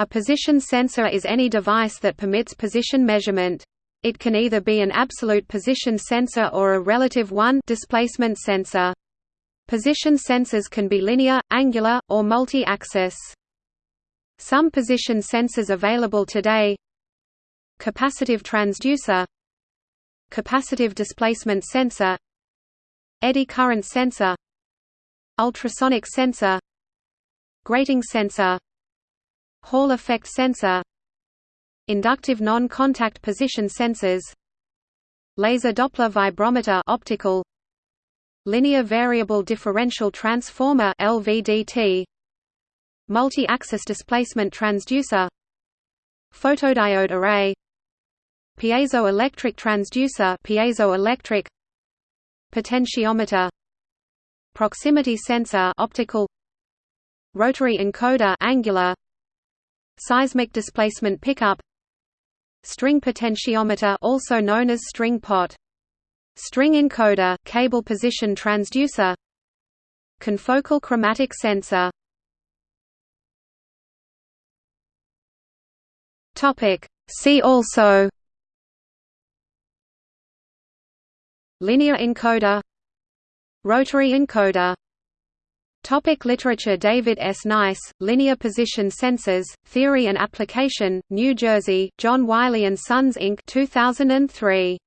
A position sensor is any device that permits position measurement. It can either be an absolute position sensor or a relative one displacement sensor. Position sensors can be linear, angular, or multi-axis. Some position sensors available today Capacitive transducer Capacitive displacement sensor Eddy current sensor Ultrasonic sensor Grating sensor Hall effect sensor. Inductive non-contact position sensors. Laser Doppler vibrometer optical. Linear variable differential transformer LVDT Multi-axis displacement transducer. Photodiode array. Piezoelectric transducer piezoelectric. Potentiometer. Proximity sensor optical. Rotary encoder angular Seismic displacement pickup. String potentiometer also known as string pot. String encoder cable position transducer. Confocal chromatic sensor. Topic. See also. Linear encoder. Rotary encoder Topic literature David S. Nyce, Linear Position Sensors, Theory and Application, New Jersey, John Wiley & Sons Inc. 2003.